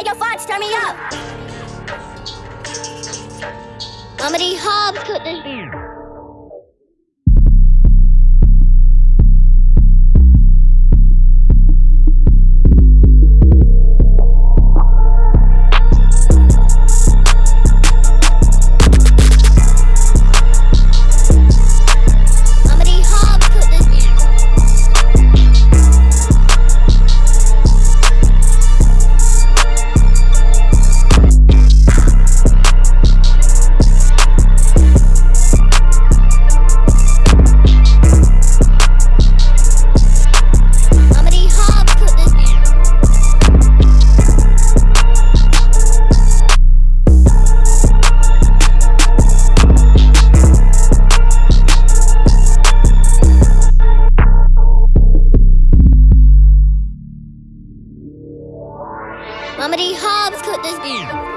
Hey, yo, Fox, turn me up. D. Hobbs cooked this Mama D. Hobbs cooked this beer.